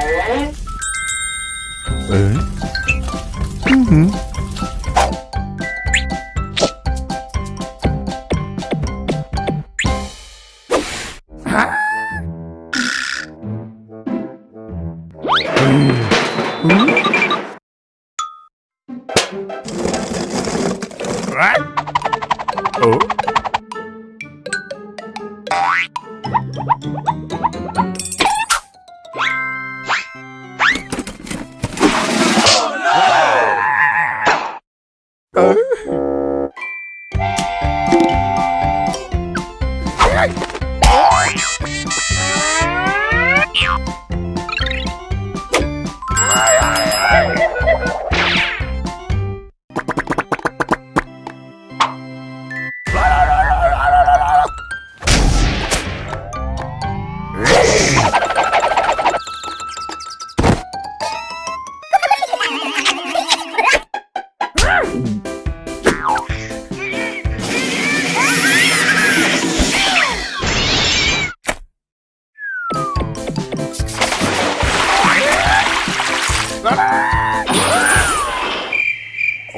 Ê. Ừ. Oh. you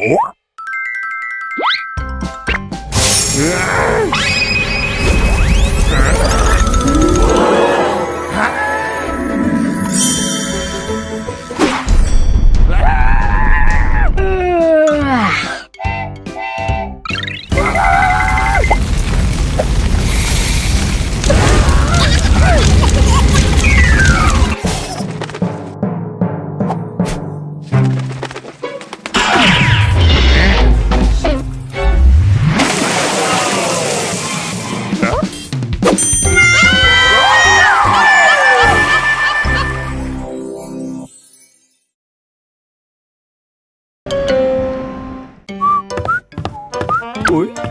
Oh. Oi.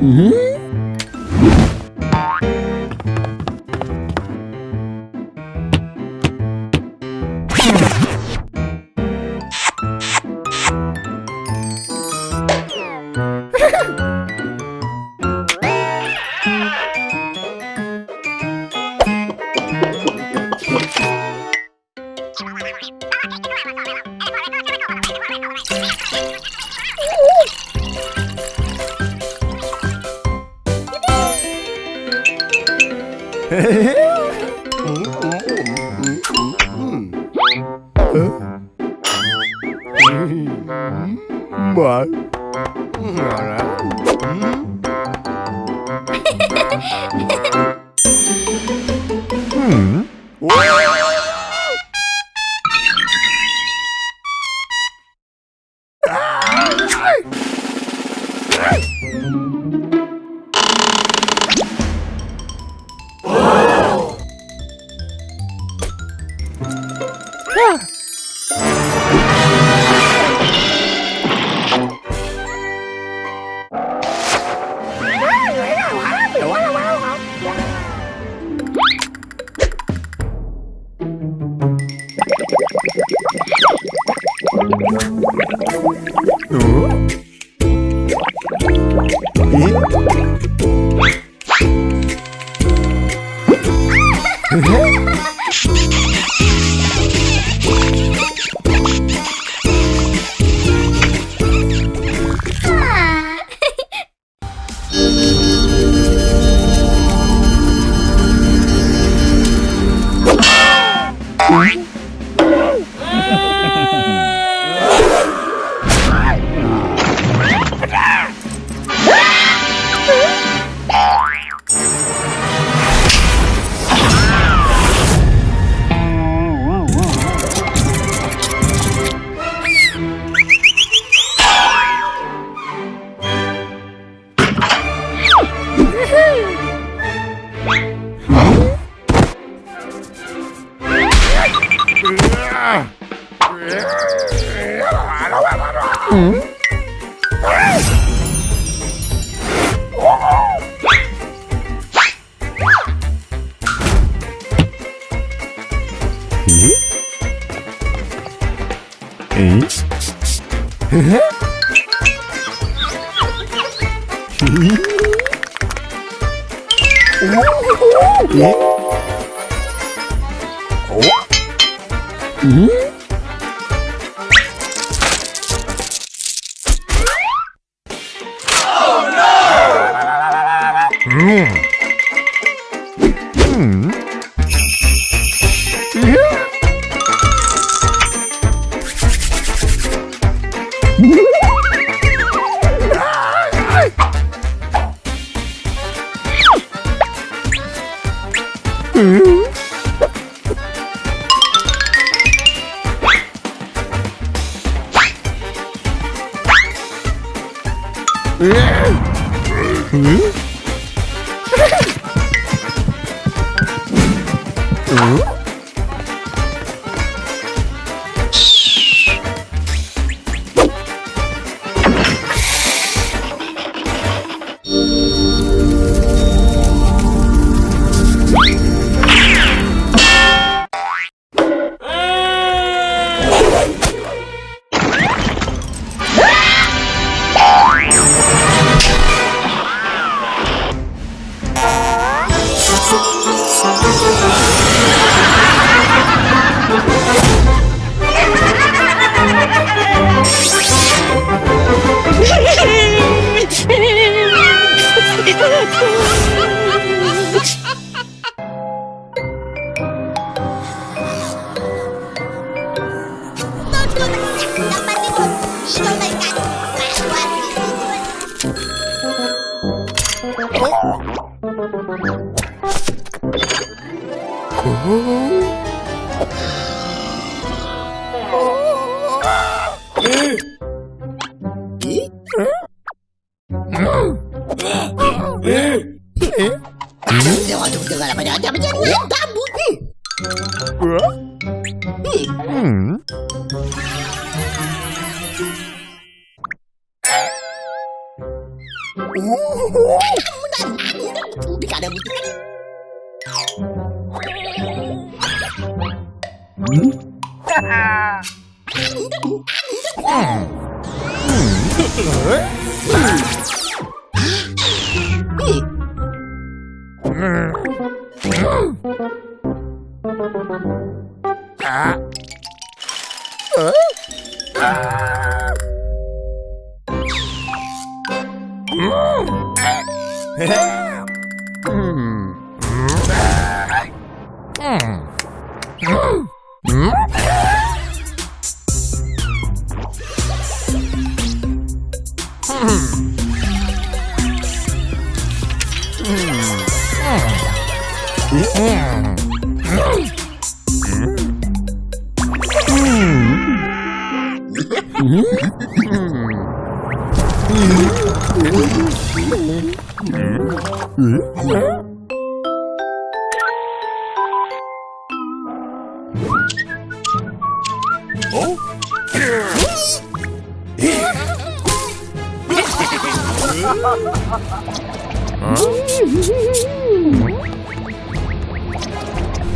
Mm-hmm. Woo! Bye. え？お？うん？Hmm? Aduh, jangan lupa jangan jangan jangan jangan Heh Huh?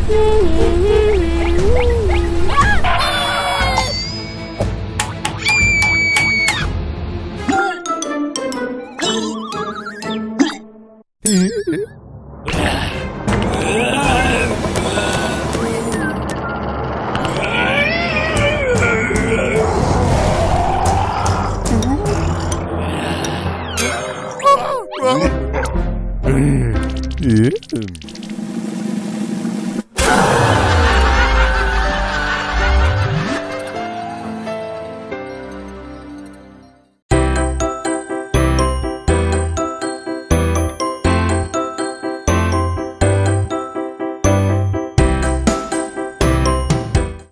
Hmm.